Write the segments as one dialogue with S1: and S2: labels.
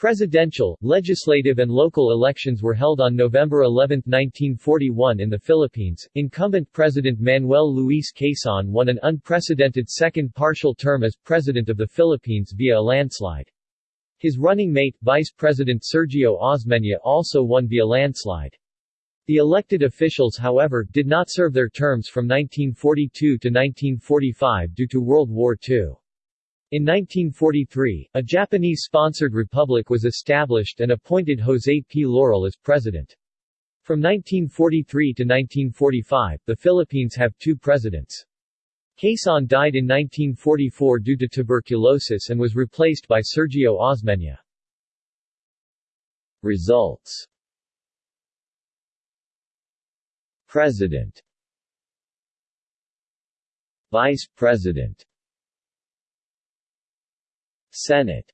S1: Presidential, legislative and local elections were held on November 11, 1941 in the Philippines. Incumbent President Manuel Luis Quezon won an unprecedented second partial term as President of the Philippines via a landslide. His running mate, Vice President Sergio Osmeña also won via landslide. The elected officials however, did not serve their terms from 1942 to 1945 due to World War II. In 1943, a Japanese-sponsored republic was established and appointed José P. Laurel as president. From 1943 to 1945, the Philippines have two presidents. Quezon died in 1944 due to tuberculosis and was replaced by Sergio Osmeña. Results President Vice President Senate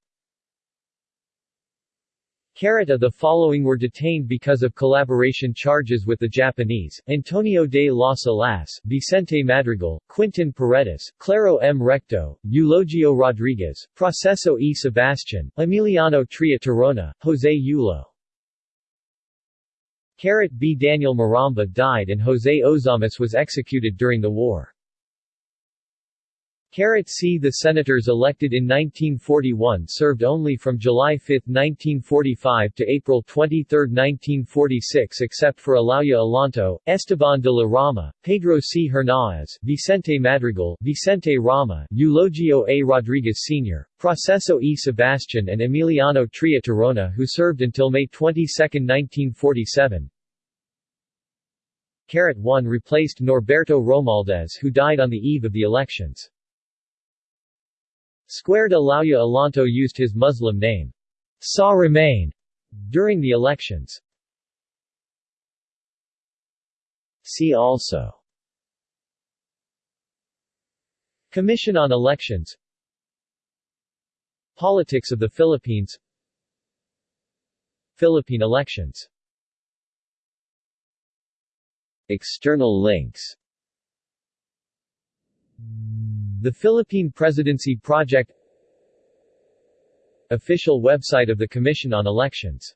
S1: Carrot the following were detained because of collaboration charges with the Japanese, Antonio de las Alas, Vicente Madrigal, Quintin Paredes, Claro M. Recto, Eulogio Rodriguez, Proceso E. Sebastian, Emiliano Tria Tirona, Jose Yulo. Carrot B. Daniel Maramba died and Jose Ozamiz was executed during the war. C. The senators elected in 1941 served only from July 5, 1945 to April 23, 1946 except for Alauya Alonto, Esteban de la Rama, Pedro C. Hernáez, Vicente Madrigal, Vicente Rama, Eulogio A. Rodriguez Sr., Proceso E. Sebastian and Emiliano Tria Tirona who served until May 22, 1947. Carrot 1 replaced Norberto Romualdez who died on the eve of the elections. Squared Alauya Alonto used his Muslim name, Sa Ramain, during the elections. See also. Commission on Elections. Politics of the Philippines. Philippine elections. External links the Philippine Presidency Project Official website of the Commission on Elections